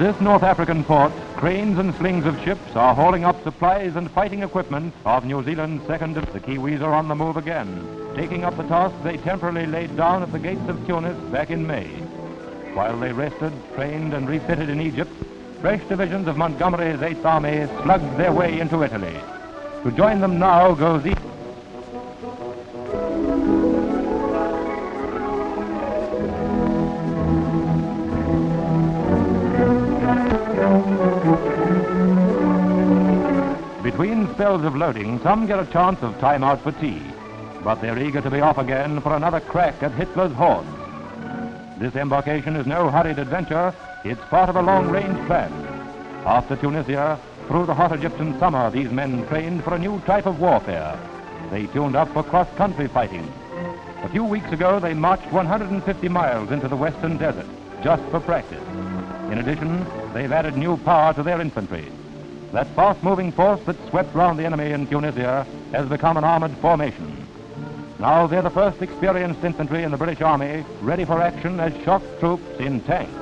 this North African port, cranes and slings of ships are hauling up supplies and fighting equipment of New Zealand's second. The Kiwis are on the move again, taking up the task they temporarily laid down at the gates of Tunis back in May. While they rested, trained, and refitted in Egypt, fresh divisions of Montgomery's Eighth Army slugged their way into Italy. To join them now goes each. Between spells of loading, some get a chance of time out for tea, but they're eager to be off again for another crack at Hitler's hordes. This embarkation is no hurried adventure, it's part of a long-range plan. After Tunisia, through the hot Egyptian summer, these men trained for a new type of warfare. They tuned up for cross-country fighting. A few weeks ago, they marched 150 miles into the western desert, just for practice. In addition, they've added new power to their infantry. That fast-moving force that swept round the enemy in Tunisia has become an armored formation. Now they're the first experienced infantry in the British Army, ready for action as shock troops in tanks.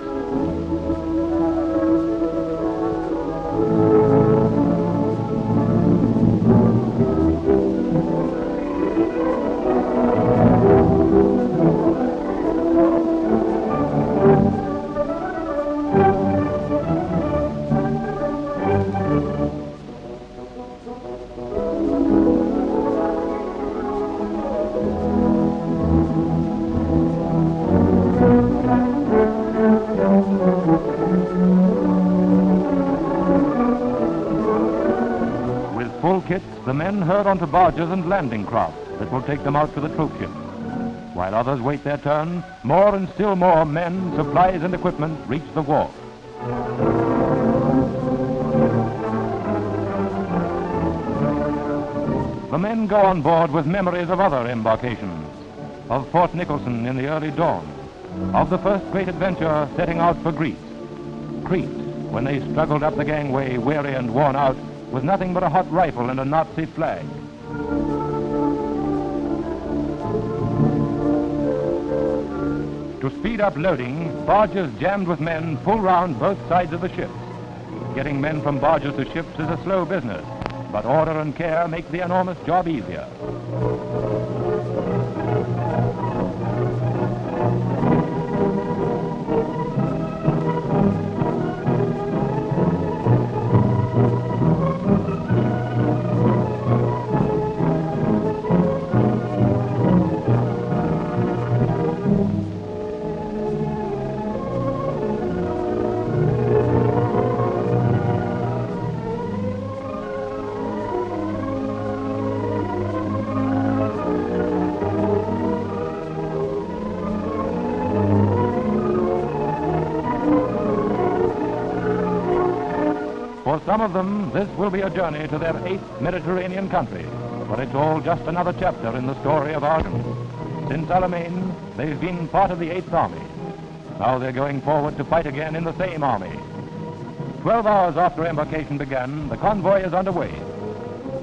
Kits, the men herd onto barges and landing craft that will take them out to the troop ships. While others wait their turn, more and still more men, supplies, and equipment reach the wharf. The men go on board with memories of other embarkations, of Port Nicholson in the early dawn, of the first great adventure setting out for Greece. Crete, when they struggled up the gangway, weary and worn out, with nothing but a hot rifle and a Nazi flag. To speed up loading, barges jammed with men pull round both sides of the ships. Getting men from barges to ships is a slow business, but order and care make the enormous job easier. For some of them, this will be a journey to their eighth Mediterranean country, but it's all just another chapter in the story of Arden. Since Alamein, they've been part of the Eighth Army. Now they're going forward to fight again in the same army. Twelve hours after embarkation began, the convoy is underway.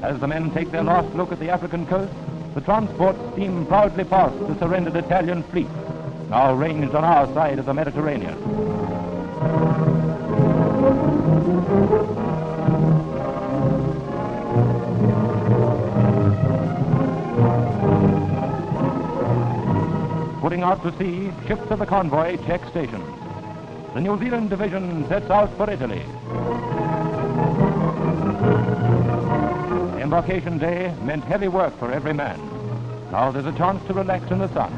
As the men take their last look at the African coast, the transports steam proudly past the surrendered Italian fleet, now ranged on our side of the Mediterranean. Putting out to sea, ships of the convoy check stations. The New Zealand division sets out for Italy. Embarkation day meant heavy work for every man. Now there's a chance to relax in the sun.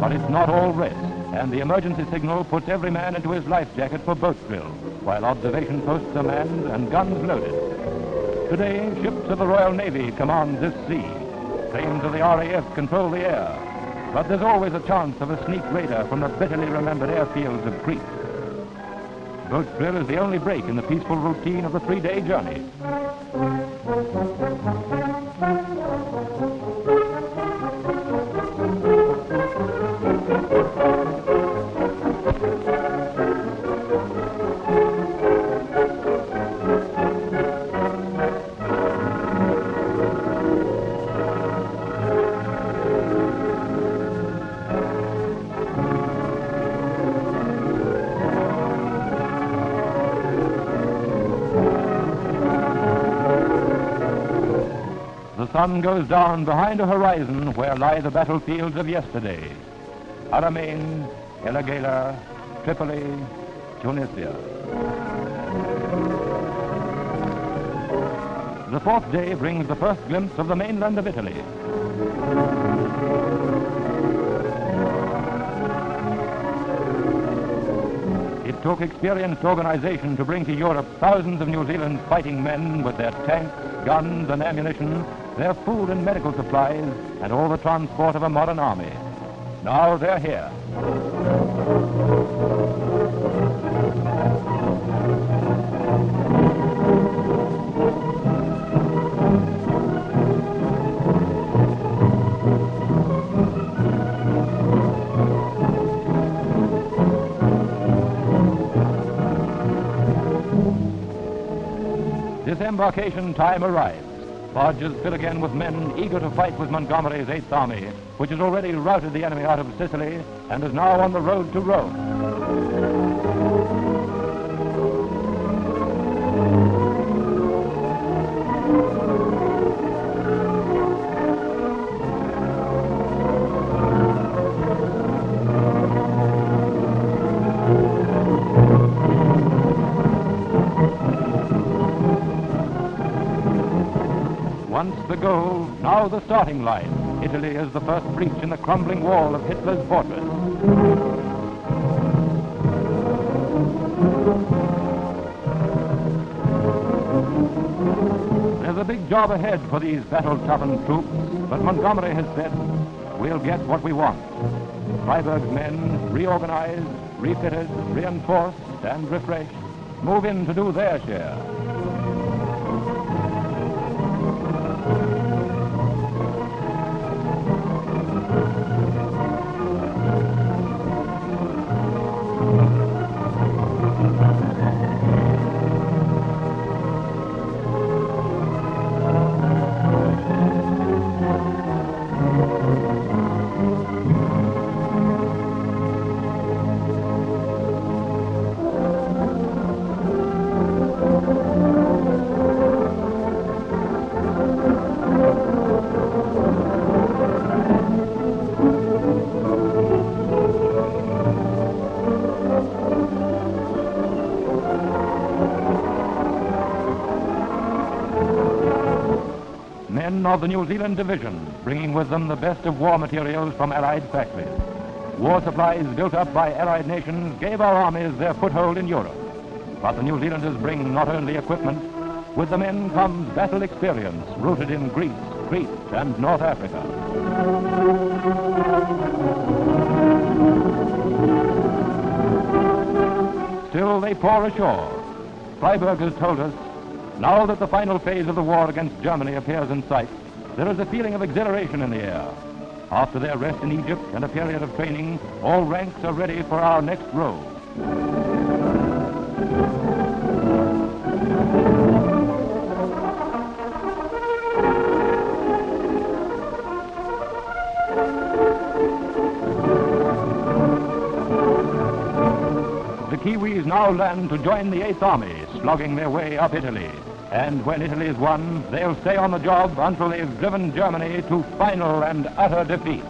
But it's not all rest, and the emergency signal puts every man into his life jacket for boat drill, while observation posts are manned and guns loaded. Today, ships of the Royal Navy command this sea. Planes of the RAF control the air. But there's always a chance of a sneak raider from the bitterly remembered airfields of Crete. Boat drill is the only break in the peaceful routine of the three-day journey. Sun goes down behind a horizon where lie the battlefields of yesterday. Alamein, El Agheila, Tripoli, Tunisia. The fourth day brings the first glimpse of the mainland of Italy. It took experienced organization to bring to Europe thousands of New Zealand fighting men with their tanks, guns, and ammunition, their food and medical supplies, and all the transport of a modern army. Now they're here. Disembarkation time arrives. Barges fill again with men eager to fight with Montgomery's Eighth Army, which has already routed the enemy out of Sicily and is now on the road to Rome. The goal, now the starting line. Italy is the first breach in the crumbling wall of Hitler's fortress. There's a big job ahead for these battle-toughened troops, but Montgomery has said, we'll get what we want. Freyberg's men, reorganized, refitted, reinforced, and refreshed, move in to do their share. Of the New Zealand Division, bringing with them the best of war materials from Allied factories. War supplies built up by Allied nations gave our armies their foothold in Europe. But the New Zealanders bring not only equipment, with the men comes battle experience rooted in Greece, Crete, and North Africa. Still they pour ashore. Freyberg has told us, now that the final phase of the war against Germany appears in sight, there is a feeling of exhilaration in the air. After their rest in Egypt and a period of training, all ranks are ready for our next row. The Kiwis now land to join the Eighth Army, slogging their way up Italy. And when Italy is won, they'll stay on the job until they've driven Germany to final and utter defeat.